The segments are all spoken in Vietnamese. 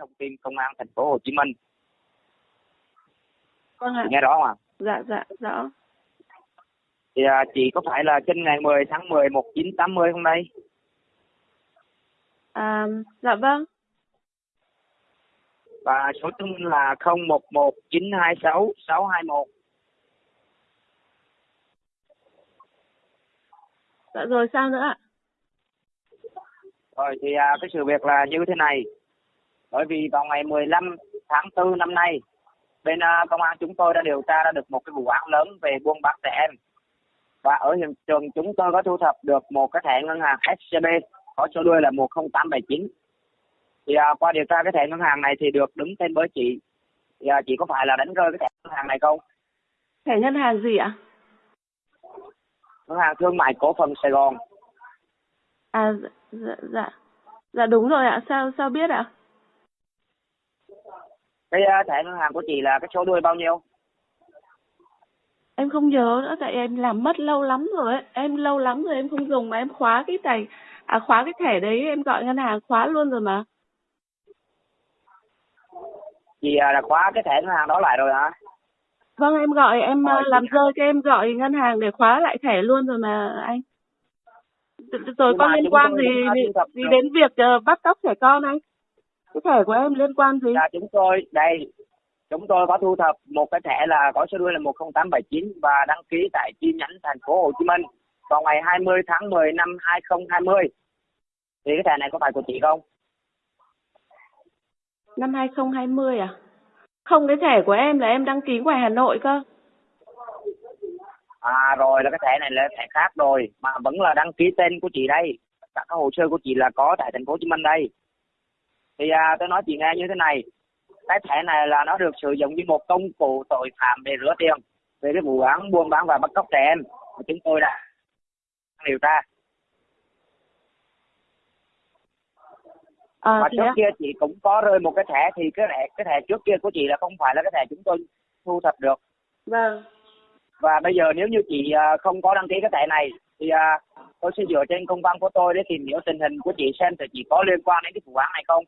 thông tin công an thành phố Hồ Chí Minh. Vâng ạ. Chị nghe rõ không ạ? Dạ dạ rõ. Thì à, chị có phải là sinh ngày 10 tháng 10 1980 không đây? À, dạ vâng. Và số chứng minh là 011 926 621. Dạ rồi sao nữa ạ? Rồi thì à, cái sự việc là như thế này. Bởi vì vào ngày 15 tháng 4 năm nay, bên à, công an chúng tôi đã điều tra ra được một cái vụ án lớn về buôn bán trẻ em. Và ở hiện trường chúng tôi có thu thập được một cái thẻ ngân hàng SCB có số đuôi là 10879. Thì à, qua điều tra cái thẻ ngân hàng này thì được đứng tên với chị. Thì à, chị có phải là đánh rơi cái thẻ ngân hàng này không? Thẻ ngân hàng gì ạ? Ngân hàng thương mại cổ phần Sài Gòn. À dạ, dạ dạ. Dạ đúng rồi ạ. Sao sao biết ạ? Cái à, thẻ ngân hàng của chị là cái số đuôi bao nhiêu? Em không nhớ nữa tại em làm mất lâu lắm rồi ấy. Em lâu lắm rồi em không dùng mà em khóa cái tài à khóa cái thẻ đấy em gọi ngân hàng khóa luôn rồi mà. Chị à, đã khóa cái thẻ ngân hàng đó lại rồi hả? Vâng em gọi em ờ, làm rơi cái em gọi ngân hàng để khóa lại thẻ luôn rồi mà anh. Rồi có liên quan gì gì, đến việc ờ, bắt cóc trẻ con anh? Cái thẻ của em liên quan gì? là chúng tôi đây chúng tôi có thu thập một cái thẻ là có số đuôi là 10879 và đăng ký tại chi nhánh thành phố Hồ Chí Minh vào ngày 20 tháng 10 năm 2020 thì cái thẻ này có phải của chị không? Năm 2020 à? Không cái thẻ của em là em đăng ký ngoài Hà Nội cơ. À rồi là cái thẻ này là thẻ khác rồi mà vẫn là đăng ký tên của chị đây các cái hồ sơ của chị là có tại thành phố Hồ Chí Minh đây thì à, tôi nói chị nghe như thế này cái thẻ này là nó được sử dụng như một công cụ tội phạm để rửa tiền về cái vụ án buôn bán và bắt cóc trẻ em mà chúng tôi đã điều tra À và trước á? kia chị cũng có rơi một cái thẻ thì cái thẻ cái thẻ trước kia của chị là không phải là cái thẻ chúng tôi thu thập được Vâng. và bây giờ nếu như chị à, không có đăng ký cái thẻ này thì à, tôi sẽ dựa trên công văn của tôi để tìm hiểu tình hình của chị xem thì chị có liên quan đến cái vụ án này không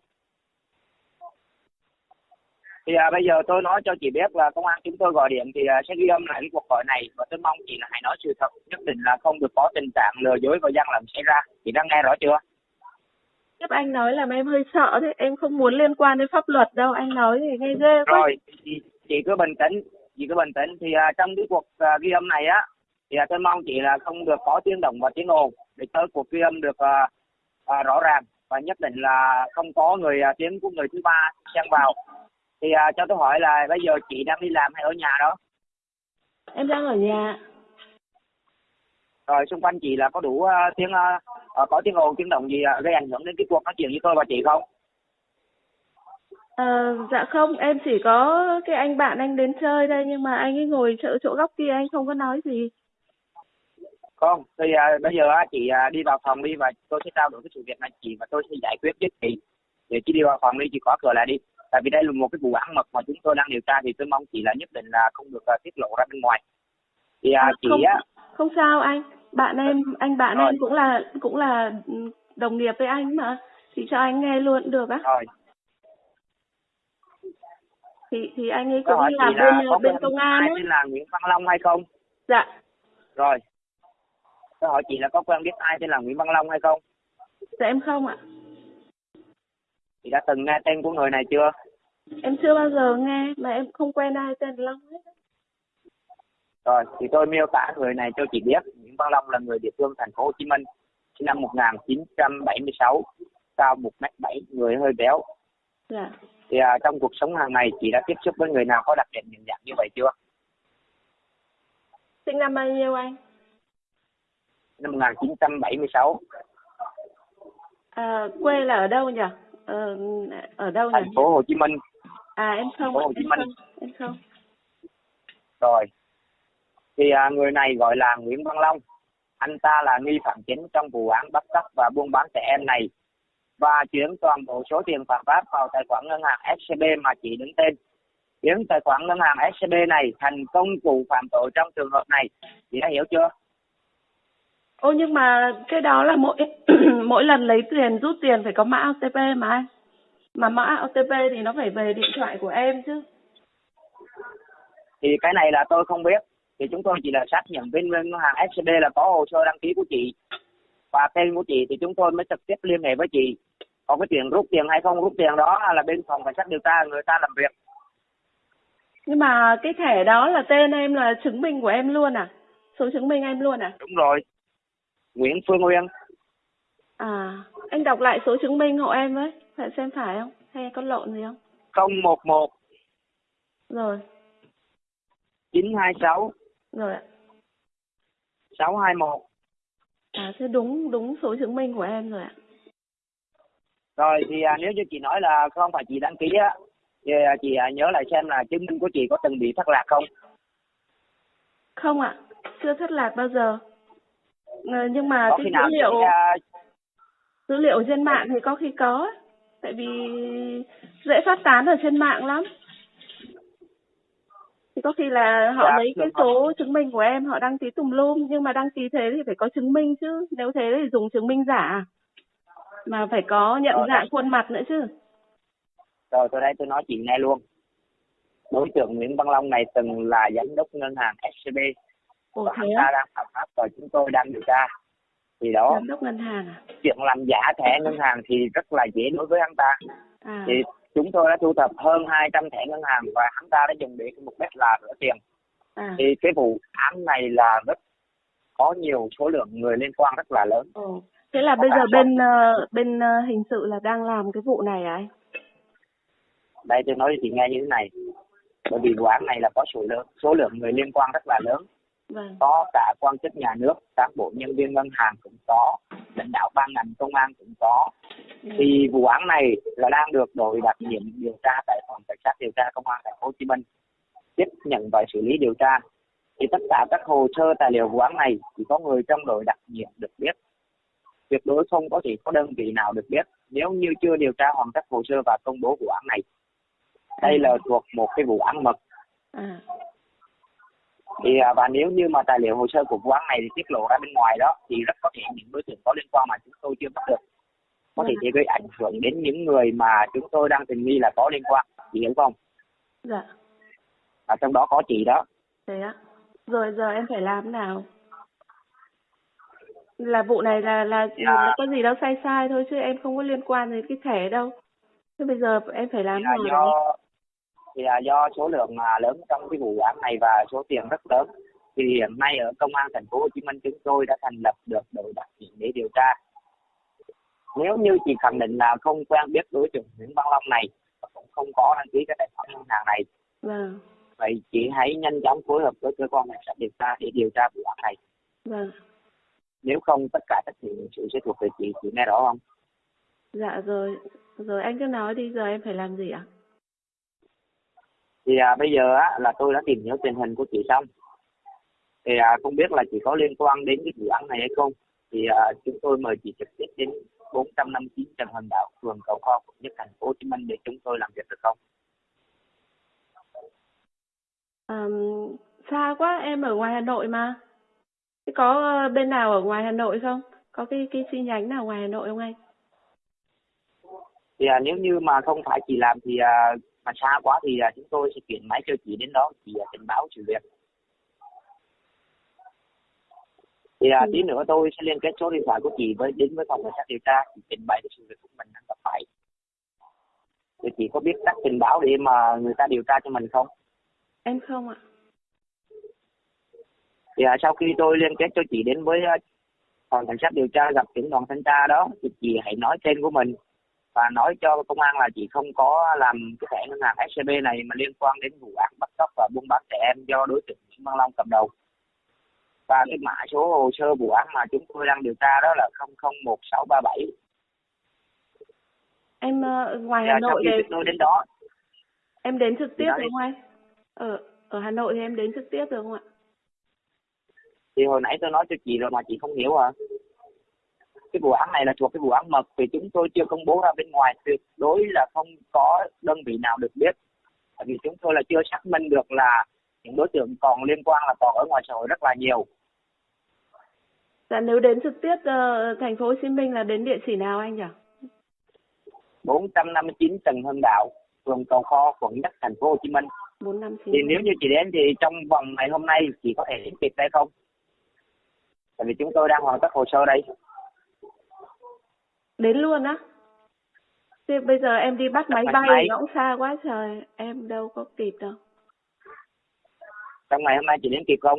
thì à, bây giờ tôi nói cho chị biết là công an chúng tôi gọi điện thì à, sẽ ghi âm lại cái cuộc gọi này và tôi mong chị là hãy nói sự thật nhất định là không được có tình trạng lừa dối và gian lận xảy ra. Chị đang nghe rõ chưa? Tiếp anh nói làm em hơi sợ đấy, em không muốn liên quan đến pháp luật đâu, anh nói thì nghe ghê quá. rồi chị, chị cứ bình tĩnh chị cứ bình tĩnh. Thì à, trong cái cuộc à, ghi âm này á thì à, tôi mong chị là không được có tiếng động và tiếng ồn để cho cuộc ghi âm được à, à, rõ ràng và nhất định là không có người à, tiếng của người thứ ba xen vào thì à, cho tôi hỏi là bây giờ chị đang đi làm hay ở nhà đó Em đang ở nhà. rồi xung quanh chị là có đủ à, tiếng à, à, có tiếng ồn tiếng động gì à, gây ảnh hưởng đến cái cuộc nói chuyện với tôi và chị không Ờ, dạ không, em chỉ có cái anh bạn anh đến chơi đây nhưng mà anh ấy ngồi chỗ chỗ góc kia anh không có nói gì. không thì à, bây giờ á, chị à, đi vào phòng đi và tôi sẽ trao đổi cái sự việc này chị và tôi sẽ giải quyết với chị để chị đi vào phòng đi chị khóa cửa lại đi tại vì đây là một cái vụ án mật mà chúng tôi đang điều tra thì tôi mong chị là nhất định là không được à, tiết lộ ra bên ngoài thì à, À, chị không. á Không sao anh, bạn em anh bạn Rồi. em cũng là cũng là đồng nghiệp với anh mà. Thì cho anh nghe luôn được á. rồi Thì thì anh ấy cũng làm chị là bên có bên công an ấy. tên là Nguyễn Văn Long hay không Dạ. rồi tôi hỏi chị là có quen biết ai tên là Nguyễn Văn Long hay không Dạ em không ạ. Chị đã từng nghe tên của người này chưa Em chưa bao giờ nghe mà em không quen ai tên Long hết. Rồi, thì tôi miêu tả người này cho chị biết. Nguyễn Văn Long là người địa phương thành phố Hồ Chí Minh, sinh năm 1976, cao 1m7, người hơi béo. Dạ. Thì à, trong cuộc sống hàng ngày chị đã tiếp xúc với người nào có đặc điểm nhận dạng như vậy chưa? Sinh năm bao nhiêu anh? Năm 1976, À, quê là ở đâu nhỉ? Ờ, ở đâu nhỉ? thành phố Hồ Chí Minh. À em không, Hồ Chí em Minh. không, em không. Rồi, thì à, người này gọi là Nguyễn Văn Long. Anh ta là nghi phạm chính trong vụ án bắt cóc và buôn bán trẻ em này và chuyển toàn bộ số tiền phạm pháp vào tài khoản ngân hàng SCB mà chị đứng tên. Biến tài khoản ngân hàng SCB này thành công cụ phạm tội trong trường hợp này. Chị đã hiểu chưa? Ô nhưng mà cái đó là mỗi mỗi lần lấy tiền rút tiền phải có mã OTP mà anh. mà mã OTP thì nó phải về điện thoại của em chứ. Thì cái này là tôi không biết. Thì chúng tôi chỉ là xác nhận bên ngân hàng SCB là có hồ sơ đăng ký của chị. Và tên của chị thì chúng tôi mới trực tiếp liên hệ với chị. Còn cái chuyện rút tiền hay không rút tiền đó là bên phòng cảnh sát điều tra người ta làm việc. Nhưng mà cái thẻ đó là tên em là chứng minh của em luôn à? Số chứng minh em luôn à? Đúng rồi Nguyễn Phương Nguyên à anh đọc lại số chứng minh hộ em với phải xem phải không? Hay có lộn gì không? 011 rồi. 926 rồi ạ. 621 à thế đúng đúng số chứng minh của em rồi ạ. Rồi thì à, nếu như chị nói là không phải chị đăng ký á thì à, chị à, nhớ lại xem là chứng minh của chị có từng bị thất lạc không? Không ạ chưa thất lạc bao giờ nhưng mà có cái dữ liệu chị, à, dữ liệu trên mạng thì có khi có tại vì dễ phát tán ở trên mạng lắm. Thì có khi là họ Dạ, lấy cái số chứng minh của em họ đăng ký tùm lum nhưng mà đăng ký thế thì phải có chứng minh chứ nếu thế thì dùng chứng minh giả. Mà phải có nhận Rồi, dạng đấy. khuôn mặt nữa chứ. Rồi tôi đây tôi nói chị nghe luôn. Đối tượng Nguyễn Văn Long này từng là giám đốc ngân hàng SCB ồ và thế ta đang phạm pháp và chúng tôi đang điều tra. Thì đó giám đốc ngân hàng à? chuyện làm giả thẻ ngân hàng thì rất là dễ đối với hắn ta à. Thì chúng tôi đã thu thập hơn 200 thẻ ngân hàng và hắn ta đã dùng để mục đích là rửa tiền. À. Thì cái vụ án này là rất có nhiều số lượng người liên quan rất là lớn. Ồ thế là bây giờ bên ờ, bên ờ, hình sự là đang làm cái vụ này à anh? Đây tôi nói chị nghe như thế này. Bởi vì vụ án này là có số lượng số lượng người liên quan rất là lớn vâng. Có cả quan chức nhà nước cán bộ nhân viên ngân hàng cũng có lãnh đạo ban ngành công an cũng có. Ừ. thì vụ án này là đang được đội đặc nhiệm điều tra tại phòng cảnh sát điều tra công an thành phố Hồ Chí Minh tiếp nhận và xử lý điều tra. Thì tất cả các hồ sơ tài liệu vụ án này chỉ có người trong đội đặc nhiệm được biết. Tuyệt đối không có thể có đơn vị nào được biết. Nếu như chưa điều tra hoàn tất hồ sơ và công bố vụ án này đây là thuộc một cái vụ án mật. À thì à, và nếu như mà tài liệu hồ sơ của vụ án này thì tiết lộ ra bên ngoài đó thì rất có thể những đối tượng có liên quan mà chúng tôi chưa bắt được. Có thể Vâng. sẽ gây ảnh hưởng đến những người mà chúng tôi đang tình nghi là có liên quan. Chị hiểu không? Dạ. Và trong đó có chị đó. Thế á rồi giờ em phải làm nào? Là vụ này là là, Dạ. là có gì đâu sai sai thôi chứ em không có liên quan đến cái thẻ đâu. Thế bây giờ em phải làm thế nào do thì là do số lượng à, lớn trong cái vụ án này và số tiền rất lớn thì hiện nay ở công an thành phố Hồ Chí Minh chúng tôi đã thành lập được đội đặc nhiệm để điều tra. Nếu như chị khẳng định là không quen biết đối tượng Nguyễn Văn Long này cũng không có đăng ký cái tài khoản ngân hàng này vâng. vậy chị hãy nhanh chóng phối hợp với cơ quan cảnh sát điều tra để điều tra vụ án này. Vâng. Nếu không tất cả trách nhiệm sự sẽ thuộc về chị. Chị nghe rõ không? Dạ rồi. Rồi anh cứ nói đi giờ em phải làm gì ạ thì à, bây giờ á là tôi đã tìm hiểu tình hình của chị xong. Thì à, không biết là chị có liên quan đến cái vụ án này hay không. Thì à, chúng tôi mời chị trực tiếp đến 459 Trần Hưng Đạo phường Cầu Kho quận nhất thành phố Hồ Chí Minh để chúng tôi làm việc được không? Ờm, xa quá em ở ngoài Hà Nội mà. Thế có ờ, bên nào ở ngoài Hà Nội không? Có cái cái chi nhánh nào ngoài Hà Nội không anh? Thì à, nếu như mà không phải chị làm thì à, mà xa quá thì à, chúng tôi sẽ chuyển máy cho chị đến đó chị à, trình báo sự việc. Thì à, Ừ. tí nữa tôi sẽ liên kết số điện thoại của chị với đến với phòng cảnh sát điều tra chị trình bày cái sự việc của mình đang gặp phải. Thì chị có biết cách trình báo để mà người ta điều tra cho mình không? Em không ạ. Thì à, sau khi tôi liên kết cho chị đến với à, phòng cảnh sát điều tra gặp trưởng đoàn thanh tra đó thì chị hãy nói tên của mình và nói cho công an là chị không có làm cái thẻ ngân hàng SCB này mà liên quan đến vụ án bắt cóc và buôn bán trẻ em do đối tượng Nguyễn Văn Long cầm đầu. Và cái mã số hồ sơ vụ án mà chúng tôi đang điều tra đó là 001637 em ờ, ngoài thì, Hà Nội chúng tôi đến đó. Em đến trực tiếp đi. không anh? Ở ở Hà Nội thì em đến trực tiếp được không ạ? Thì hồi nãy tôi nói cho chị rồi mà chị không hiểu à cái vụ án này là thuộc cái vụ án mật thì chúng tôi chưa công bố ra bên ngoài tuyệt đối là không có đơn vị nào được biết tại vì chúng tôi là chưa xác minh được là những đối tượng còn liên quan là còn ở ngoài xã hội rất là nhiều dạ nếu đến trực tiếp ờ, thành phố Hồ Chí Minh là đến địa chỉ nào anh nhỉ 459 Trần Hưng Đạo, phường Cầu Kho, quận Nhất, thành phố Hồ Chí Minh. bốn năm chín Thì nếu như chị đến thì trong vòng ngày hôm nay chị có thể đến kịp đây không? Tại vì chúng tôi đang hoàn tất hồ sơ đây. Đến luôn á thế bây giờ em đi bắt máy Bắt bay máy. nó cũng xa quá trời em đâu có kịp đâu Trong ngày hôm nay chị đến kịp không?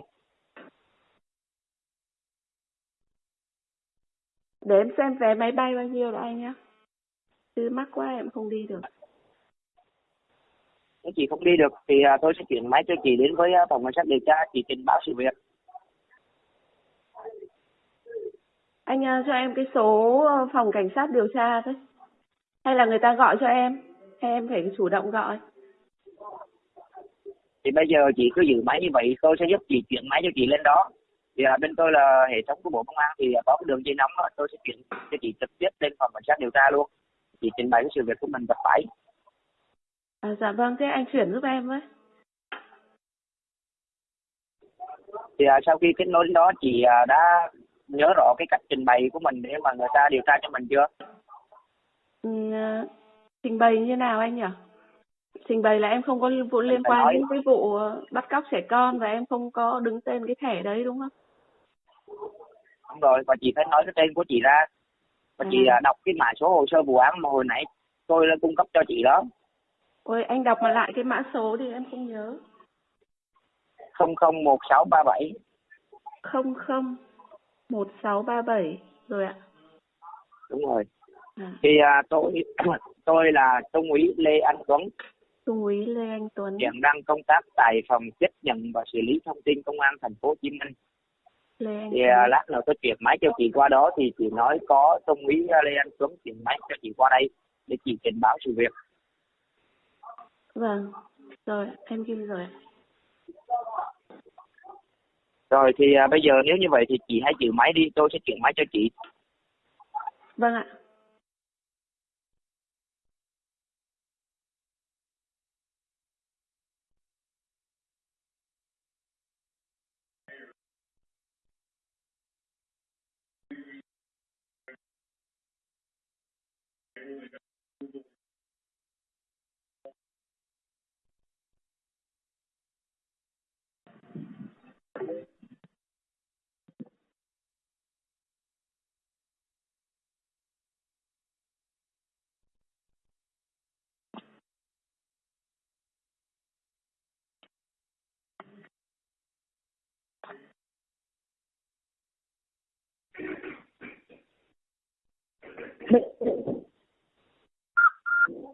để em xem vé máy bay bao nhiêu đó anh nhá chứ mắc quá em không đi được Nếu chị không đi được thì à, tôi sẽ chuyển máy cho chị đến với à, phòng cảnh sát điều tra chị trình báo sự việc. Anh ờ, cho em cái số ờ, phòng cảnh sát điều tra thôi hay là người ta gọi cho em hay em phải chủ động gọi Thì bây giờ chị cứ giữ máy như vậy tôi sẽ giúp chị chuyển máy cho chị lên đó. Thì à, bên tôi là hệ thống của Bộ Công an thì à, có cái đường dây nóng đó tôi sẽ chuyển cho chị trực tiếp lên phòng cảnh sát điều tra luôn. Chị trình bày cái sự việc của mình gặp phải. à, dạ vâng thế anh chuyển giúp em với thì à, sau khi kết nối đó chị à, đã nhớ rõ cái cách trình bày của mình để mà người ta điều tra cho mình chưa? Ừ, trình bày như nào anh nhỉ? Trình bày là em không có vụ liên phải quan đến cái vụ ờ, bắt cóc trẻ con và em không có đứng tên cái thẻ đấy đúng không? Đúng rồi và chị phải nói cái tên của chị ra. Và chị À. à, đọc cái mã số hồ sơ vụ án mà hồi nãy tôi đã cung cấp cho chị đó. Ôi anh đọc mà lại cái mã số thì em không nhớ. 001637 không không một sáu ba bảy rồi ạ. Đúng rồi. À, thì à, tôi tôi là trung úy Lê Anh Tuấn. Trung úy lê anh tuấn. Hiện đang công tác tại phòng tiếp nhận và xử lý thông tin công an thành phố Hồ Chí Minh. Lê anh thì à, lát nữa tôi chuyển máy cho chị qua đó thì chị nói có trung úy Lê Anh Tuấn chuyển máy cho chị qua đây để chị trình báo sự việc. Vâng rồi em ghi rồi ạ rồi thì à, bây giờ nếu như vậy thì chị hãy giữ máy đi, tôi sẽ chuyển máy cho chị. vâng ạ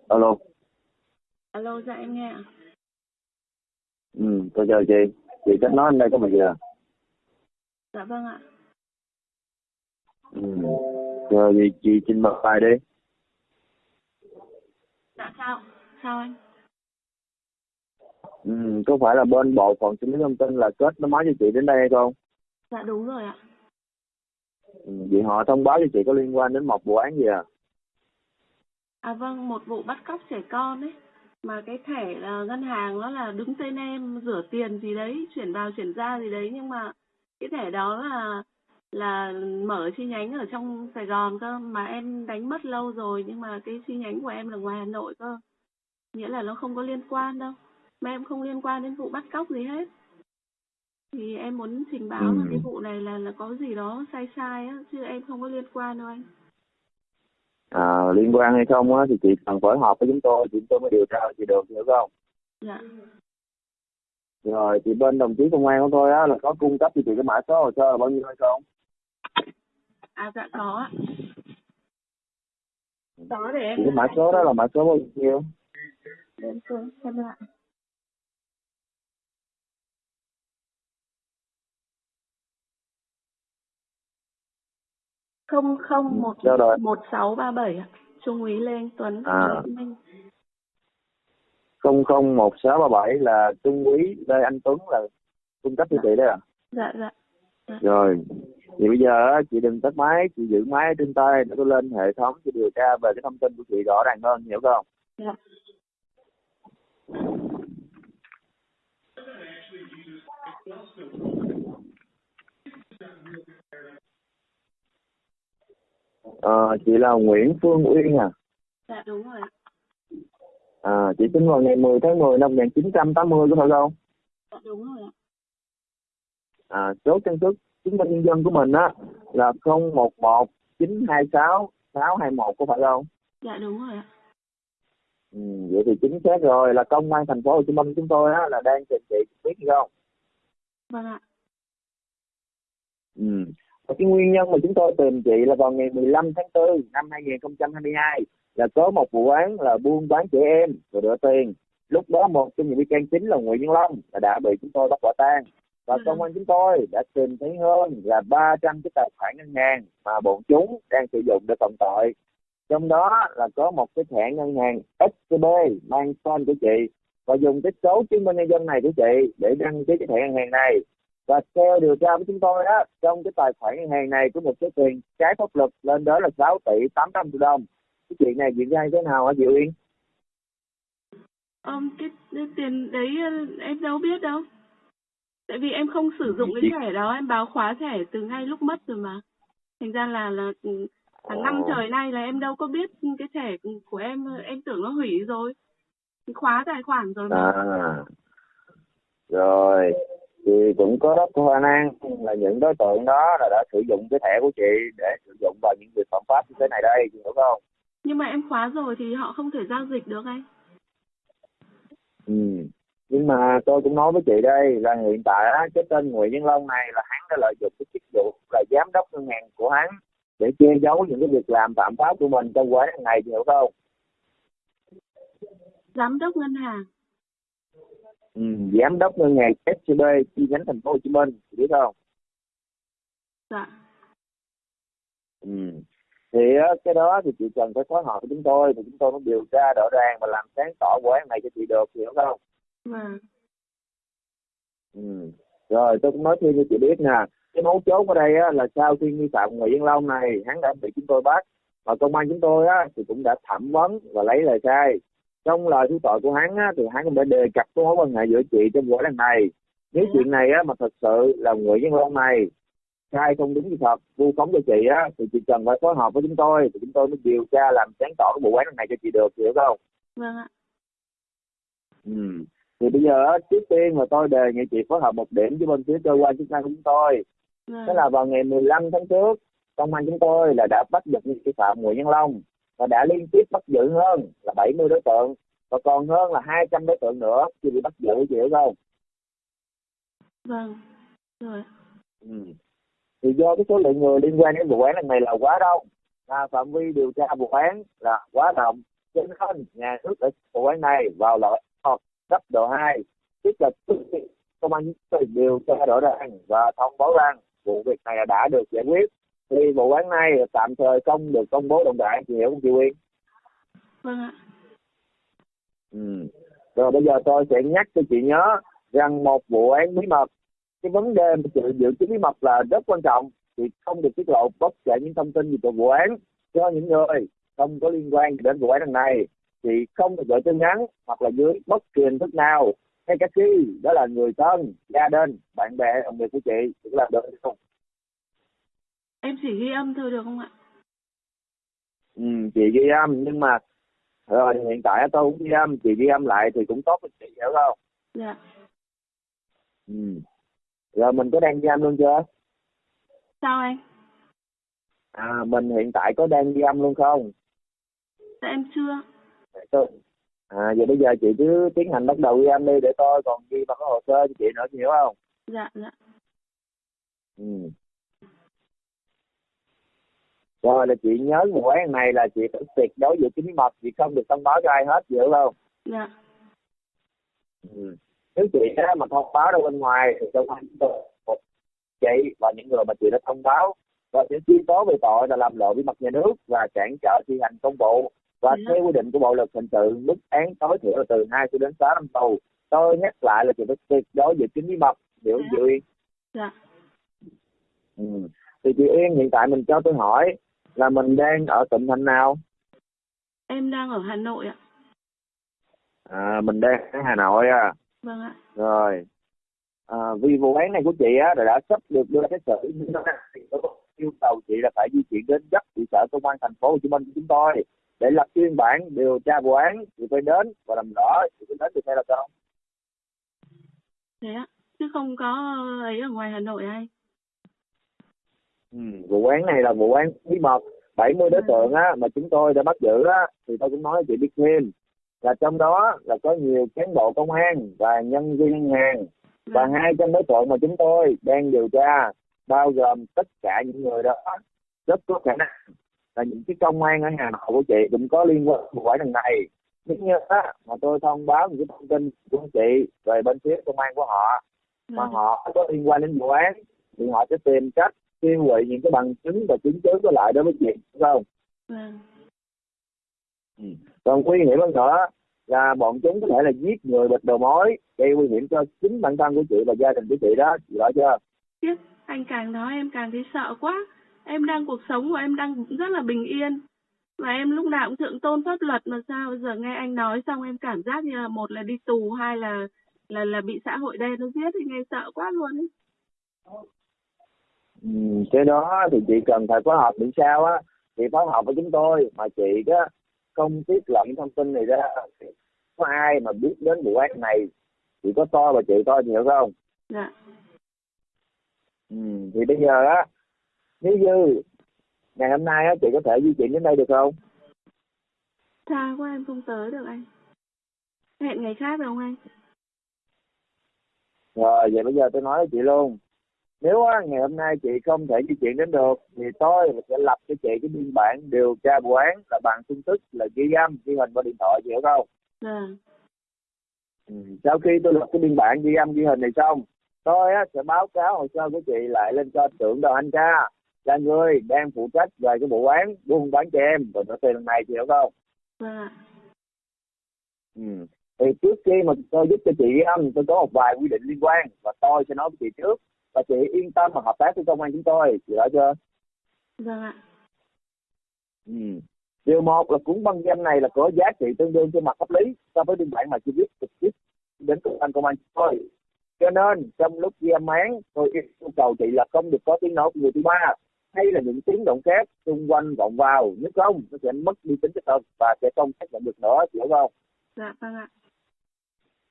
alo. Alo dạ em nghe ạ. Ừ tôi chào chị. Chị kết anh đây có bao giờ dạ vâng ạ. Ừ. Giờ thì chị trình bày bài đi. Dạ sao? Sao anh? Ừ có phải là bên bộ phận xử lý thông tin là kết nối máy cho chị đến đây hay không? Dạ đúng rồi ạ Ừ, vậy họ thông báo cho chị có liên quan đến một vụ án gì à? À vâng một vụ bắt cóc trẻ con ấy. Mà cái thẻ là ngân hàng nó là đứng tên em, rửa tiền gì đấy, chuyển vào chuyển ra gì đấy, nhưng mà cái thẻ đó là là mở chi nhánh ở trong Sài Gòn cơ. Mà em đánh mất lâu rồi, nhưng mà cái chi nhánh của em là ngoài Hà Nội cơ. Nghĩa là nó không có liên quan đâu. Mà em không liên quan đến vụ bắt cóc gì hết thì em muốn trình báo là Ừ. cái vụ này là là có gì đó sai sai á chứ em không có liên quan đâu anh. À liên quan hay không á thì chị cần phối hợp với chúng tôi chúng tôi mới điều tra chị được hiểu không? Dạ. Rồi thì bên đồng chí công an của tôi á là có cung cấp cho chị cái mã số hồ sơ là bao nhiêu hay không? À dạ có có để em cái mã số đó là mã số bao nhiêu? Để em xem lại không không một rồi? một sáu ba bảy trung úy lê anh tuấn À. Minh. không không một sáu ba bảy là trung úy lê anh tuấn là cung cấp cho chị đấy à dạ. Dạ rồi. Thì bây giờ chị đừng tắt máy chị giữ máy trên tay để tôi lên hệ thống chị điều tra về cái thông tin của chị rõ ràng hơn hiểu không? Dạ ờ, chị là Nguyễn Phương Uyên à Dạ đúng rồi. À, chị sinh vào ngày 10 tháng 10 năm 1980 có phải không? Dạ đúng rồi ạ. À, số căn cước chứng minh nhân dân của mình á là 011 926 621 có phải không? Dạ đúng rồi ạ. Ừ, vậy thì chính xác rồi là công an thành phố Hồ Chí Minh chúng tôi á là đang trình chị biết gì không? Vâng ạ. Ừ. Và cái nguyên nhân mà chúng tôi tìm chị là vào ngày 15 tháng 4 năm 2022 là có một vụ án là buôn bán trẻ em rồi rửa tiền. Lúc đó một trong những bị can chính là Nguyễn Văn Long là đã bị chúng tôi bắt quả tang và Ừ. công an chúng tôi đã tìm thấy hơn là 300 cái tài khoản ngân hàng mà bọn chúng đang sử dụng để phạm tội. Trong đó là có một cái thẻ ngân hàng SCB mang tên của chị và dùng cái số chứng minh nhân dân này của chị để đăng ký cái thẻ ngân hàng này và theo điều tra của chúng tôi đó trong cái tài khoản ngân hàng này có một số tiền trái pháp luật lên đó là 6 tỷ 800 triệu đồng cái chuyện này diễn ra như thế nào hả Diệu Yên Ông cái, cái tiền đấy ờ, em đâu biết đâu. Tại vì em không sử dụng cái thẻ đó, em báo khóa thẻ từ ngay lúc mất rồi mà. Thành ra là là ừ, hàng năm Ồ. trời nay là em đâu có biết cái thẻ của em, em tưởng nó hủy rồi. Khóa tài khoản rồi mà. à rồi thì cũng có rất khả năng là những đối tượng đó là đã sử dụng cái thẻ của chị để sử dụng vào những việc phạm pháp như thế này đây chị hiểu không Nhưng mà em khóa rồi thì họ không thể giao dịch được anh. ừ nhưng mà tôi cũng nói với chị đây là hiện tại á, cái tên Nguyễn Văn Long này là hắn đã lợi dụng cái chức vụ là giám đốc ngân hàng của hắn để che giấu những cái việc làm phạm pháp của mình trong quán này chị hiểu không Giám đốc ngân hàng. Ừ, giám đốc ngân hàng SCB chi nhánh thành phố Hồ Chí Minh biết không Dạ. ừ. thì cái đó thì chị cần phải phối hợp với chúng tôi thì chúng tôi mới điều tra rõ ràng và làm sáng tỏ vụ án này cho chị được hiểu không Vâng. ừ. rồi tôi cũng nói thêm cho chị biết nè cái mấu chốt ở đây á, là sau khi nghi phạm Nguyễn Văn Long này hắn đã bị chúng tôi bắt và công an chúng tôi á, thì cũng đã thẩm vấn và lấy lời khai trong lời thú tội của hắn á, thì hắn cũng đã đề cập cái mối quan hệ giữa chị trong vụ án này nếu Ừ. chuyện này á, mà thật sự là Nguyễn Văn Long này khai không đúng sự thật vu khống cho chị á thì chị cần phải phối hợp với chúng tôi thì chúng tôi mới điều tra làm sáng tỏ cái vụ án này cho chị được hiểu không Vâng ạ. ừ. thì bây giờ á, trước tiên là tôi đề nghị chị phối hợp một điểm với bên phía cơ quan chức năng của chúng tôi Vâng. Thế là vào ngày 15 tháng trước, công an chúng tôi là đã bắt giật nghi phạm Nguyễn Văn Long và đã liên tiếp bắt giữ hơn là 70 đối tượng và còn hơn là 200 đối tượng nữa chưa bị bắt giữ chị hiểu không? Vâng. Rồi. Ừ. Thì do cái số lượng người liên quan đến vụ án lần này là quá đông, và phạm vi điều tra vụ án là quá rộng, cho nên nhà nước đã vụ án này vào loại hoặc cấp độ 2, tức là công an tôi điều tra rõ ràng và thông báo rằng vụ việc này đã được giải quyết thì vụ án này tạm thời không được công bố rộng rãi chị hiểu không chị Quyên? Vâng ạ. Ừ. Rồi bây giờ tôi sẽ nhắc cho chị nhớ rằng một vụ án bí mật cái vấn đề mà sự giữ kín bí mật là rất quan trọng thì không được tiết lộ bất kể những thông tin gì về vụ án cho những người không có liên quan đến vụ án lần này thì không được gửi tin nhắn hoặc là dưới bất kỳ hình thức nào hay cả khi đó là người thân gia đình bạn bè đồng nghiệp của chị cũng làm được không Em chỉ ghi âm thôi được không ạ? ừ, chị ghi âm nhưng mà rồi hiện tại tôi cũng ghi âm chị ghi âm lại thì cũng tốt cho chị hiểu không Dạ. ừ. rồi mình có đang ghi âm luôn chưa Sao anh? à mình hiện tại có đang ghi âm luôn không Dạ em chưa. tôi à vậy bây giờ chị cứ tiến hành bắt đầu ghi âm đi để tôi còn ghi vào cái hồ sơ cho chị nữa chị hiểu không Dạ dạ. ừ rồi là chị nhớ vụ án này là chị phải tuyệt đối giữ kín mật chị không được thông báo cho ai hết hiểu không Dạ. ừ. nếu chị á, mà thông báo ra bên ngoài thì công an chị và những người mà chị đã thông báo và sẽ truy tố về tội là làm lộ bí mật nhà nước và cản trở thi hành công vụ và Dạ. theo quy định của bộ luật hình sự mức án tối thiểu là từ 2 cho đến 6 năm tù tôi nhắc lại là chị phải tuyệt đối giữ kín bí mật hiểu Dạ. chị Uyên Dạ. ừ. thì chị Uyên hiện tại mình cho tôi hỏi là mình đang ở tỉnh thành nào? Em đang ở Hà Nội ạ. à, mình đang ở Hà Nội à? Vâng ạ. rồi. À, vì vụ án này của chị á đã, đã sắp được đưa ra xét xử. Thì có yêu cầu chị là phải di chuyển đến gấp trụ sở công an thành phố Hồ Chí Minh của chúng tôi để lập biên bản điều tra vụ án thì phải đến và làm rõ thì phải đến thì phải là không thế ạ. Chứ không có ấy ở ngoài Hà Nội hay ừ, vụ án này là vụ án bí mật 70 đối Ừ. tượng á mà chúng tôi đã bắt giữ á thì tôi cũng nói chị biết thêm là trong đó là có nhiều cán bộ công an và nhân viên ngân hàng và Vâng. hai trong đối tượng mà chúng tôi đang điều tra bao gồm tất cả những người đó rất có khả năng là những cái công an ở Hà Nội của chị cũng có liên quan vụ án lần này nếu như á, mà tôi thông báo những cái thông tin của chị về bên phía công an của họ mà họ có liên quan đến vụ án thì họ sẽ tìm cách tiêu hủy những cái bằng chứng và chứng cứ có lại đối với chị đúng không Vâng. Ừ. còn nguy hiểm hơn nữa là bọn chúng có thể là giết người bịt đầu mối gây nguy hiểm cho chính bản thân của chị và gia đình của chị đó chị rõ chưa Tiếc, anh càng nói em càng thấy sợ quá. Em đang cuộc sống của em đang rất là bình yên. Và em lúc nào cũng thượng tôn pháp luật mà sao bây giờ nghe anh nói xong em cảm giác như là một là đi tù, hai là là là bị xã hội đen nó giết thì nghe sợ quá luôn ấy. Ừ, cái đó thì chị cần phải phối hợp làm sao á chị phối hợp với chúng tôi mà chị đó không tiết lộ những thông tin này ra có ai mà biết đến vụ án này chỉ có tôi và chị chị hiểu không Dạ. ừ, thì bây giờ á nếu như ngày hôm nay á chị có thể di chuyển đến đây được không Xa quá em không tới được anh. Hẹn ngày khác được không anh? rồi vậy bây giờ tôi nói với chị luôn nếu á, ngày hôm nay chị không thể di chuyển đến được thì tôi sẽ lập cho chị cái biên bản điều tra vụ án là bằng phương thức là ghi âm ghi hình qua điện thoại chị hiểu không Vâng. ừ. sau khi tôi lập cái biên bản ghi âm ghi hình này xong tôi á, sẽ báo cáo hồ sơ của chị lại lên cho trưởng đoàn anh ca là người đang phụ trách về cái vụ án buôn bán trẻ em và nợ tiền lần này chị hiểu không Vâng ạ. Ừ. Thì trước khi mà tôi giúp cho chị âm, tôi có một vài quy định liên quan và tôi sẽ nói với chị trước và chị yên tâm mà hợp tác với công an chúng tôi, chị rõ chưa? Vâng ạ. Ừ. Điều một là cuốn băng danh này là có giá trị tương đương trên mặt pháp lý so với biên bản mà chị viết trực tiếp đến cơ quan công an chúng tôi. Cho nên trong lúc ghi âm án, tôi yêu cầu chị là không được có tiếng nói của người thứ ba hay là những tiếng động khác xung quanh vọng vào, nếu không nó sẽ mất đi tính chất thật và sẽ không xác nhận được nữa, chị hiểu không? Dạ vâng ạ.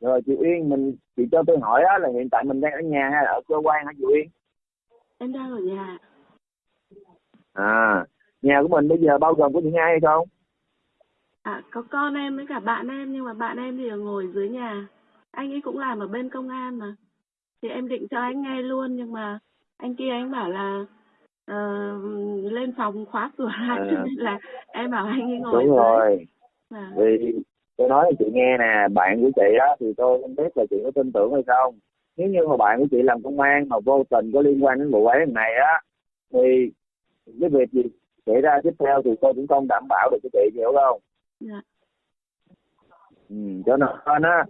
Rồi chị Uyên mình chị cho tôi hỏi á là hiện tại mình đang ở nhà hay là ở cơ quan hả chị Uyên Em đang ở nhà. à nhà của mình bây giờ bao gồm có những ai hay không À, có con em với cả bạn em nhưng mà bạn em thì ngồi dưới nhà. Anh ấy cũng làm ở bên công an mà. Thì em định cho anh nghe luôn nhưng mà anh kia anh bảo là ờ, lên phòng khóa cửa lại cho À. nên là em bảo anh ấy ngồi đúng dưới. rồi Vâng. vì tôi nói cho chị nghe nè bạn của chị á thì tôi không biết là chị có tin tưởng hay không nếu như mà bạn của chị làm công an mà vô tình có liên quan đến vụ án này á thì cái việc gì xảy ra tiếp theo thì tôi cũng không đảm bảo được cho chị hiểu không Dạ. ừ, cho nên á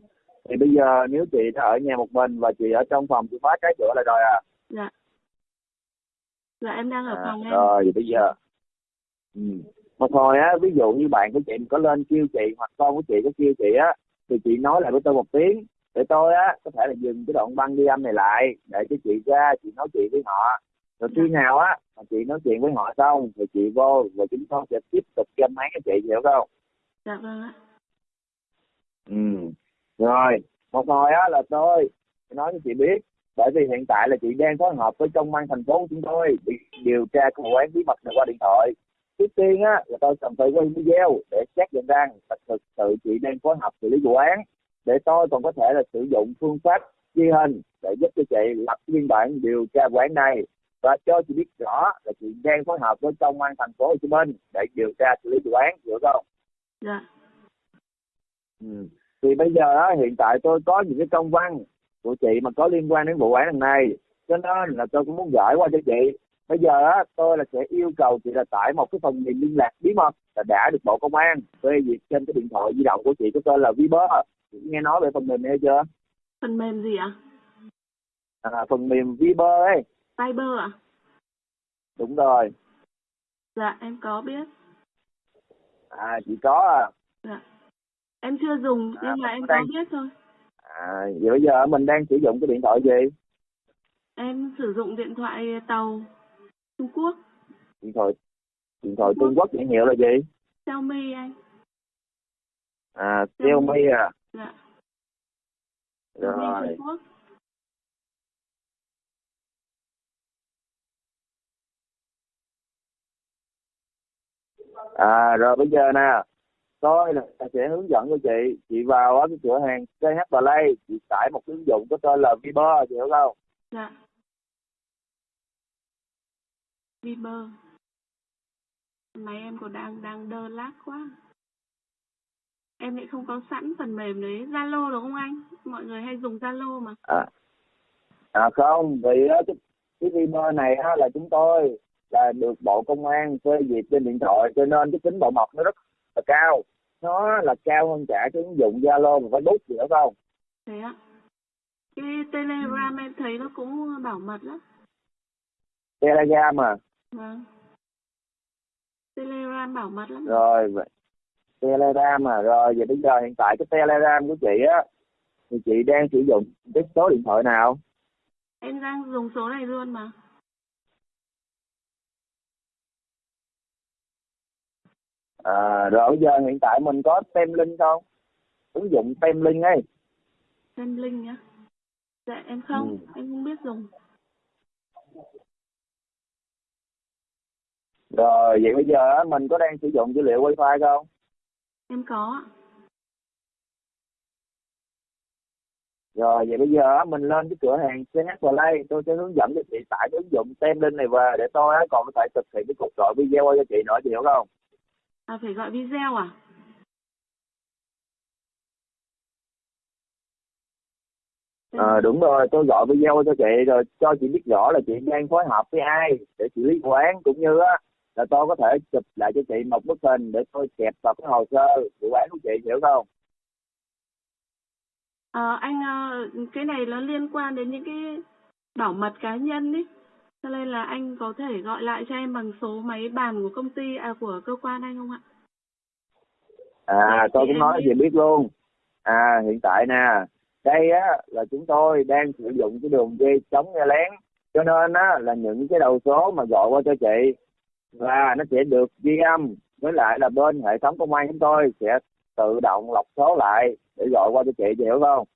thì bây giờ nếu chị đã ở nhà một mình và chị ở trong phòng chị khóa trái cửa lại rồi à Dạ. Dạ em đang ở À, phòng em. rồi bây giờ ừ. Một hồi á ví dụ như bạn của chị có lên kêu chị hoặc con của chị có kêu chị á thì chị nói lại với tôi một tiếng. Để tôi á có thể là dừng cái đoạn băng ghi âm này lại để cho chị ra chị nói chuyện với họ. Rồi khi nào á mà chị nói chuyện với họ xong thì chị vô và chúng tôi sẽ tiếp tục ghi âm máy cho chị hiểu không? Dạ vâng ạ. ừ. Rồi một hồi á là tôi nói cho chị biết. Bởi vì hiện tại là chị đang phối hợp với công an thành phố của chúng tôi để điều tra cái vụ án bí mật này qua điện thoại trước tiên á là tôi cần phải quay video để xác nhận rằng thực sự chị đang phối hợp xử lý vụ án để tôi còn có thể là sử dụng phương pháp ghi hình để giúp cho chị lập biên bản điều tra vụ án này và cho chị biết rõ là chị đang phối hợp với công an thành phố Hồ Chí Minh để điều tra xử lý vụ án hiểu không? Dạ. Ừ. Thì bây giờ á, hiện tại tôi có những cái công văn của chị mà có liên quan đến vụ án này cho nên là tôi cũng muốn gửi qua cho chị bây giờ á tôi là sẽ yêu cầu chị là tải một cái phần mềm liên lạc bí mật là đã được bộ công an phê duyệt trên cái điện thoại di động của chị có tên là Viber chị nghe nói về phần mềm này chưa Phần mềm gì ạ? à, phần mềm Viber ấy Viber ạ? đúng rồi Dạ em có biết. à chị có à Dạ. Em chưa dùng À, nhưng mà em đang- có biết thôi. à vậy bây giờ mình đang sử dụng cái điện thoại gì Em sử dụng điện thoại tàu Trung Quốc. điện thoại điện thoại Trung Quốc nhãn hiệu là gì Xiaomi anh. à Xiaomi. À Dạ. Rồi Trung Quốc. à rồi bây giờ nè tôi là sẽ hướng dẫn cho chị chị vào ở cái cửa hàng CH Play chị tải một ứng dụng có tên là Viber chị hiểu không Dạ. Viber. Máy em còn đang đang đơ lác quá. Em lại không có sẵn phần mềm đấy. Zalo đúng không anh? Mọi người hay dùng Zalo mà. à à không vì á, cái, cái Viber này á, là chúng tôi là được bộ công an phê duyệt trên điện thoại cho nên cái tính bảo mật nó rất là cao nó là cao hơn cả cái ứng dụng Zalo và Facebook chị hiểu không Thế ạ. Cái Telegram em thấy nó cũng bảo mật lắm. Telegram mà Vâng. Telegram bảo mật lắm. rồi vậy- Telegram mà rồi vậy bây giờ hiện tại cái Telegram của chị á thì chị đang sử dụng cái số điện thoại nào Em đang dùng số này luôn mà. à, rồi bây giờ hiện tại mình có tem link không ứng dụng tem link ấy Xem link nhá. Dạ em không, Ừ. em không biết dùng. Rồi vậy bây giờ á, mình có đang sử dụng dữ liệu wifi không? Em có rồi vậy bây giờ á, mình lên cái cửa hàng CH Play. Tôi sẽ hướng dẫn cho chị tải cái ứng dụng tem link này về để tôi á, còn có thể thực hiện cái cuộc gọi video cho chị nữa chị hiểu không? À phải gọi video à? Ờ đúng rồi, tôi gọi video cho chị rồi cho chị biết rõ là chị đang phối hợp với ai để xử lý vụ án cũng như á là tôi có thể chụp lại cho chị một bức hình để tôi kẹp vào cái hồ sơ vụ án của chị hiểu không? Ờ, anh ờ, cái này nó liên quan đến những cái bảo mật cá nhân ấy. Cho nên là anh có thể gọi lại cho em bằng số máy bàn của công ty à của cơ quan anh không ạ? À Dạ, tôi cũng nói chị biết luôn. À hiện tại nè, đây á là chúng tôi đang sử dụng cái đường dây chống nghe lén cho nên á là những cái đầu số mà gọi qua cho chị là nó sẽ được ghi âm với lại là bên hệ thống công an chúng tôi sẽ tự động lọc số lại để gọi qua cho chị chị hiểu không?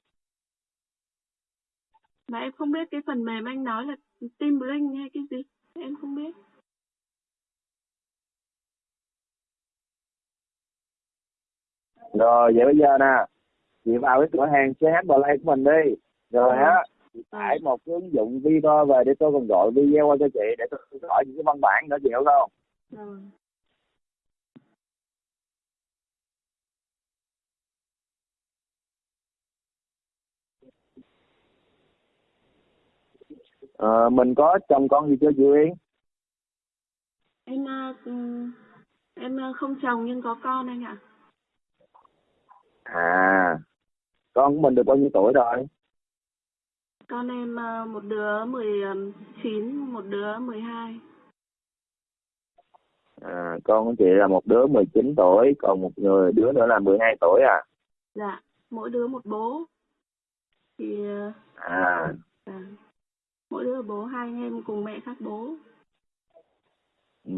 Mà em không biết cái phần mềm anh nói là Team Link hay cái gì. Em không biết. Rồi vậy bây giờ nè, chị vào cái cửa hàng CH Play của mình đi. Rồi á, tải một cái ứng dụng Viber về để tôi còn gọi video qua cho chị để tôi gọi những cái văn bản nữa chị hiểu không? Ờ, mình có chồng con gì chưa chị Uyên? Em ờ, ừm, em ờ, không chồng nhưng có con anh ạ. À, con của mình được bao nhiêu tuổi rồi? Con em ờ, một đứa 19, một đứa 12. À, con của chị là một đứa 19 tuổi, còn một người đứa nữa là 12 tuổi à? Dạ, mỗi đứa một bố. Thì ờ, À, à, mỗi đứa bố hai anh em cùng mẹ khác bố. ừ.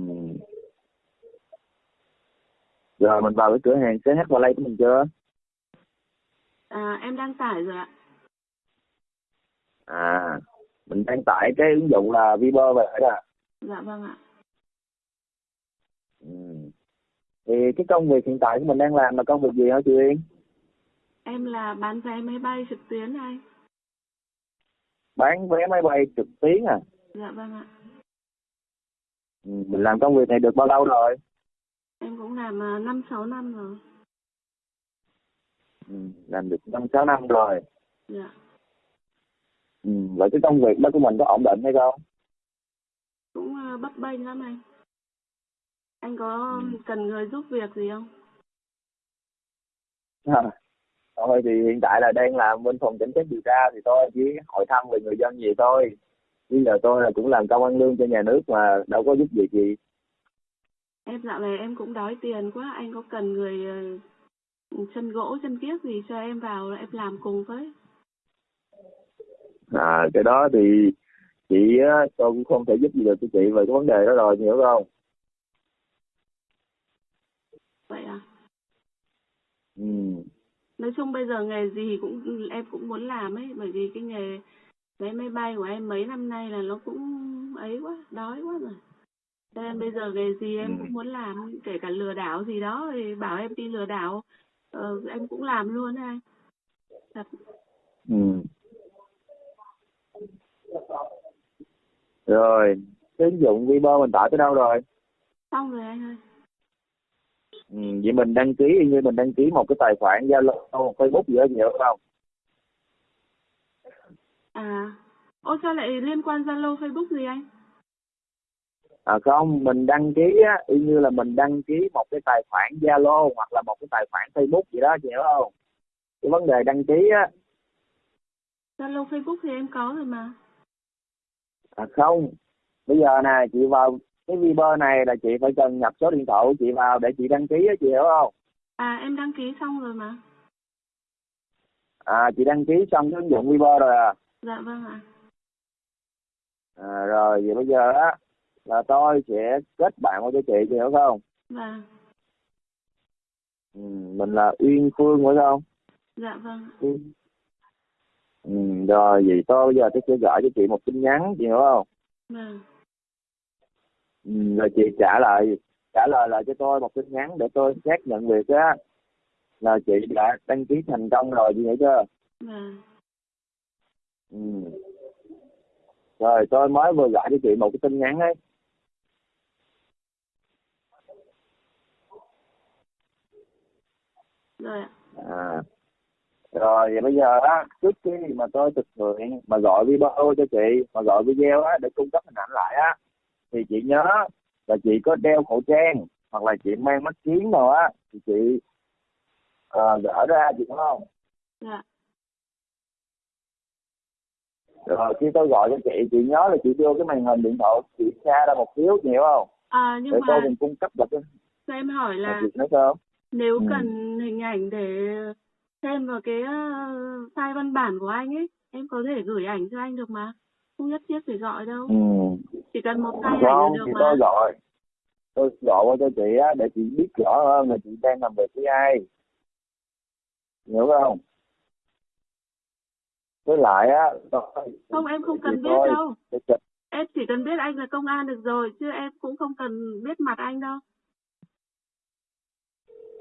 Rồi mình vào cái cửa hàng CH Play của mình chưa? À, em đăng tải rồi ạ. À, mình đang tải cái ứng dụng là Viber về đó. Dạ vâng ạ. Ừ. Thì cái công việc hiện tại của mình đang làm là công việc gì hả chị Uyên? Em là bán vé máy bay trực tuyến anh. Bán vé máy bay trực tuyến à? Dạ vâng ạ. Ừ. Mình làm công việc này được bao lâu rồi? Em cũng làm à, năm sáu năm rồi. Ừ. Làm được năm sáu năm rồi. Dạ. Ừ. Vậy cái công việc đó của mình có ổn định hay không? Cũng à, bấp bênh lắm anh. Anh có Ừ. cần người giúp việc gì không? À. Thôi thì hiện tại là đang làm bên phòng cảnh sát điều tra thì tôi chỉ hỏi thăm về người dân gì thôi. Bây giờ tôi là cũng làm công ăn lương cho nhà nước mà đâu có giúp việc gì. Em dạo này em cũng đói tiền quá. Anh có cần người ờ, chân gỗ, chân kiếc gì cho em vào em làm cùng với. À cái đó thì chị á, tôi cũng không thể giúp gì được cho chị về cái vấn đề đó rồi, hiểu không? vậy à? Ừ. Nói chung bây giờ nghề gì cũng em cũng muốn làm ấy bởi vì cái nghề vé máy bay của em mấy năm nay là nó cũng ấy quá đói quá rồi. Nên bây giờ nghề gì em Ừ. cũng muốn làm kể cả lừa đảo gì đó thì bảo em đi lừa đảo. Ờ, em cũng làm luôn anh. Thật. Ừ rồi ứng dụng Viber mình tải tới đâu rồi? Xong rồi anh ơi. Ừ, vậy mình đăng ký như mình đăng ký một cái tài khoản Zalo Facebook gì đó nhiều không? À ô sao lại liên quan Zalo Facebook gì anh? À không mình đăng ký á y như là mình đăng ký một cái tài khoản Zalo hoặc là một cái tài khoản Facebook gì đó chị hiểu không? Cái vấn đề đăng ký á. Zalo Facebook thì em có rồi mà à không. Bây giờ nè chị vào cái Viber này là chị phải cần nhập số điện thoại của chị vào để chị đăng ký á chị hiểu không? À em đăng ký xong rồi mà. À chị đăng ký xong cái ứng dụng Viber rồi à, dạ vâng ạ. À rồi vậy bây giờ á là tôi sẽ kết bạn qua cho chị chị hiểu không? Vâng ừ, mình là Uyên Phương phải không? Dạ vâng ừ, rồi vậy tôi bây giờ tôi sẽ gửi cho chị một tin nhắn chị hiểu không? Vâng. Ừ, rồi chị trả lời trả lời lại cho tôi một tin nhắn để tôi xác nhận việc á. Là chị đã đăng ký thành công rồi chị hiểu chưa? Vâng. Ừ. rồi tôi mới vừa gửi cho chị một cái tin nhắn ấy. Rồi à rồi vậy bây giờ á trước khi mà tôi thực hiện mà gọi video cho chị mà gọi video á để cung cấp hình ảnh lại á thì chị nhớ là chị có đeo khẩu trang hoặc là chị mang mắt kiến nào á thì chị ờ, gỡ ra chị có không? Dạ. Rồi khi tôi gọi cho chị chị nhớ là chị đưa cái màn hình điện thoại chị xa ra một xíu hiểu không? À nhưng để mà tôi cùng cung cấp được cái cho em hỏi là chị nói sao? nếu Ừ. cần hình ảnh để xem vào cái ờ, file văn bản của anh ấy em có thể gửi ảnh cho anh được mà. Không nhất thiết phải gọi đâu. Ừ. Chỉ cần một file ảnh là được mà. tôi gọi. Tôi gọi qua cho chị á để chị biết rõ hơn là chị đang làm việc với ai. Hiểu không? Với lại á không em không cần biết đâu. Em chỉ cần biết anh là công an được rồi chứ em cũng không cần biết mặt anh đâu.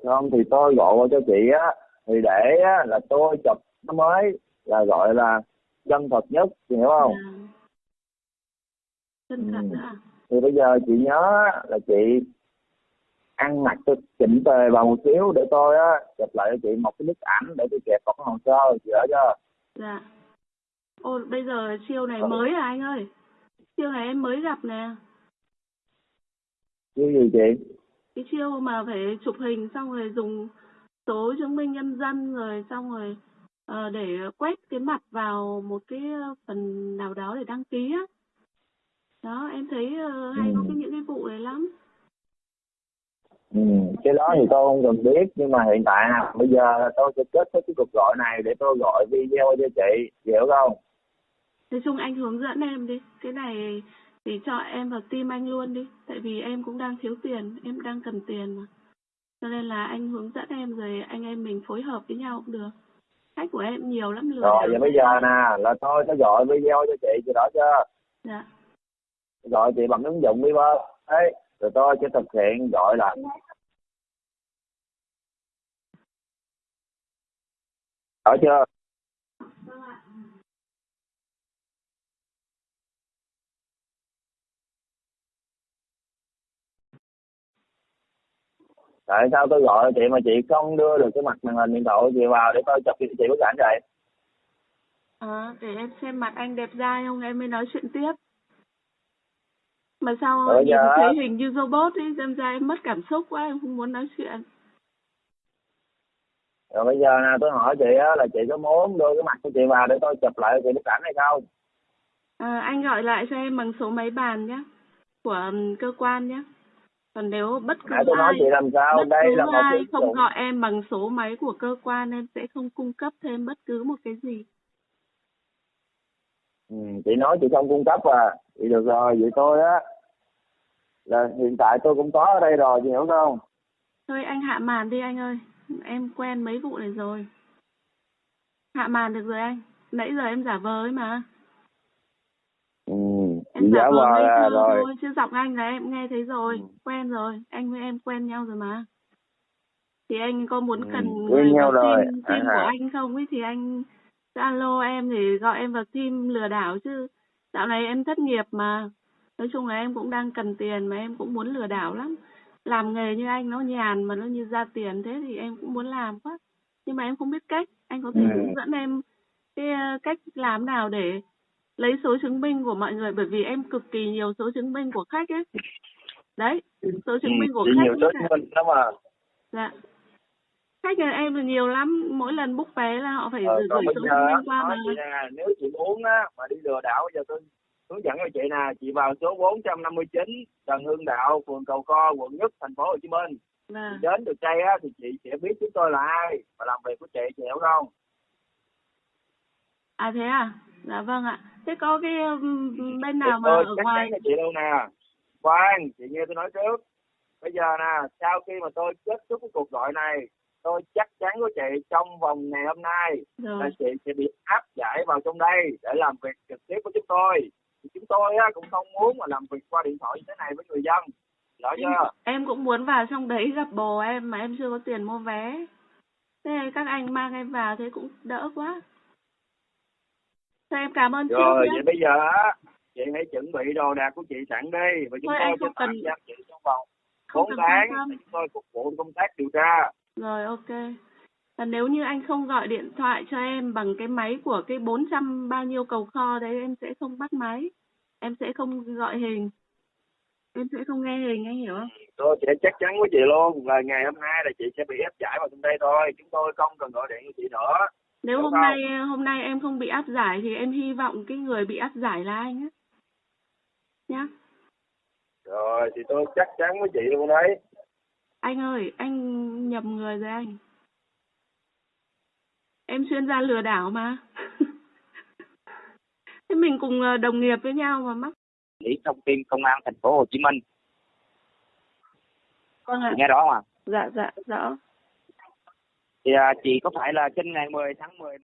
Không thì tôi gọi qua cho chị á thì để á, là tôi chụp nó mới là gọi là chân thật nhất chị hiểu không? À. chân thật Ừ. à? Thì bây giờ chị nhớ là chị ăn mặc tôi chỉnh tề vào một xíu để tôi á chụp lại cho chị một cái bức ảnh để tôi kẹp vào cái hồ sơ chị hiểu chưa? Dạ. Ồ bây giờ chiêu này Ừ. mới à anh ơi? Chiêu này em mới gặp nè. Chứ gì chị? Cái chiêu mà phải chụp hình xong rồi dùng số chứng minh nhân dân rồi xong rồi ờ, để quét cái mặt vào một cái phần nào đó để đăng ký á. Đó em thấy ờ, hay có Ừ. cái những cái vụ này lắm. Ừ, cái đó thì tôi không cần biết nhưng mà hiện tại à, bây giờ tôi sẽ kết thúc cái cuộc gọi này để tôi gọi video cho chị hiểu không? Nói chung anh hướng dẫn em đi cái này thì cho em vào team anh luôn đi tại vì em cũng đang thiếu tiền em đang cần tiền mà cho nên là anh hướng dẫn em rồi anh em mình phối hợp với nhau cũng được. Khách của em nhiều lắm lừa rồi vậy bây giờ nè là tôi sẽ gọi video cho chị chị rõ chưa? Dạ. Gọi chị bằng ứng dụng Viber. Đấy rồi tôi sẽ thực hiện gọi lại rõ chưa tại sao tôi gọi chị mà chị không đưa được cái mặt màn hình điện thoại của chị vào để tôi chụp cho chị bức ảnh vậy À, để em xem mặt anh đẹp trai không em mới nói chuyện tiếp. Mà sao Rồi nhìn giờ- thấy hình như robot ấy, xem ra em mất cảm xúc quá, em không muốn nói chuyện. rồi bây giờ nè tôi hỏi chị á là chị có muốn đưa cái mặt của chị vào để tôi chụp lại chị bức ảnh hay không À, anh gọi lại cho em bằng số máy bàn nhé, của cơ quan nhé. Còn nếu bất cứ nãy tôi nói ai, chị làm sao? bất đây cứ là một ai ứng không dụng gọi em bằng số máy của cơ quan em sẽ không cung cấp thêm bất cứ một cái gì. ừ, chị nói chị không cung cấp à. Chị được rồi vậy tôi á. Là hiện tại tôi cũng có ở đây rồi chị hiểu không? Thôi anh hạ màn đi anh ơi. Em quen mấy vụ này rồi. Hạ màn được rồi anh. Nãy giờ em giả vờ ấy mà vờ vờ ngây là thơ rồi thôi chứ giọng anh là em nghe thấy rồi Ừ. quen rồi anh với em quen nhau rồi mà thì anh có muốn Ừ, cần quen người nhau rồi, team, à team của ha. anh không ấy thì anh alo em để gọi em vào team lừa đảo chứ dạo này em thất nghiệp mà nói chung là em cũng đang cần tiền mà em cũng muốn lừa đảo lắm làm nghề như anh nó nhàn mà nó như ra tiền thế thì em cũng muốn làm quá nhưng mà em không biết cách anh có thể Ừ. hướng dẫn em cái ờ, cách làm nào để lấy số chứng minh của mọi người bởi vì em cực kỳ nhiều số chứng minh của khách ấy. Đấy số chứng minh của Ừ, khách nhiều số chứng minh lắm mà. Dạ. Khách nhà em là nhiều lắm mỗi lần book vé là họ phải ờ, gửi số chứng minh qua mà. nè nếu chị muốn á mà đi lừa đảo giờ tôi hướng dẫn cho chị nè chị vào số 459 Trần Hưng Đạo phường Cầu Co quận Nhất thành phố Hồ Chí Minh. Chị đến được đây á thì chị sẽ biết chúng tôi là ai và làm việc của chị chị hiểu không? À thế à dạ vâng ạ. Thế có cái bên nào mà tôi ở ngoài cho chị luôn nè. Khoan chị nghe tôi nói trước. Bây giờ nè sau khi mà tôi kết thúc cái cuộc gọi này tôi chắc chắn với chị trong vòng ngày hôm nay là rồi chị sẽ bị áp giải vào trong đây để làm việc trực tiếp với chúng tôi. Thì chúng tôi á, cũng không muốn mà làm việc qua điện thoại như thế này với người dân. Rõ chưa? em cũng muốn vào trong đấy gặp bồ em mà em chưa có tiền mua vé. Thế các anh mang em vào thế cũng đỡ quá Thôi em cảm ơn rồi nhé vậy bây giờ á chị hãy chuẩn bị đồ đạc của chị sẵn đi và chúng Thôi, tôi sẽ không cần- tạm giam chị trong vòng không cần tháng tâm để chúng tôi phục vụ công tác điều tra Rồi ok. Và nếu như anh không gọi điện thoại cho em bằng cái máy của cái 400 bao nhiêu cầu kho đấy em sẽ không bắt máy. Em sẽ không gọi hình. Em sẽ không nghe hình anh hiểu không? tôi sẽ chắc chắn với chị luôn là ngày hôm nay là chị sẽ bị ép giải vào trong đây thôi chúng tôi không cần gọi điện cho chị nữa Nếu Đúng hôm không? nay hôm nay em không bị áp giải thì em hy vọng cái người bị áp giải là anh á. Nhá. rồi thì tôi chắc chắn với chị luôn đấy Anh ơi, anh nhầm người rồi anh. Em chuyên gia lừa đảo mà. Thế mình cùng ờ, đồng nghiệp với nhau mà mắc. lý thông tin công an thành phố Hồ Chí Minh Vâng ạ. nghe rõ không ạ Dạ dạ rõ thì à, chị có phải là trên ngày 10 tháng 10